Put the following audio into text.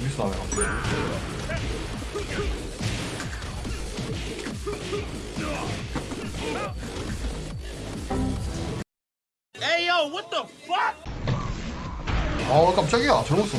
어디서 나와요? 에이 요, what the fuck? 아 깜짝이야, 잘못 써.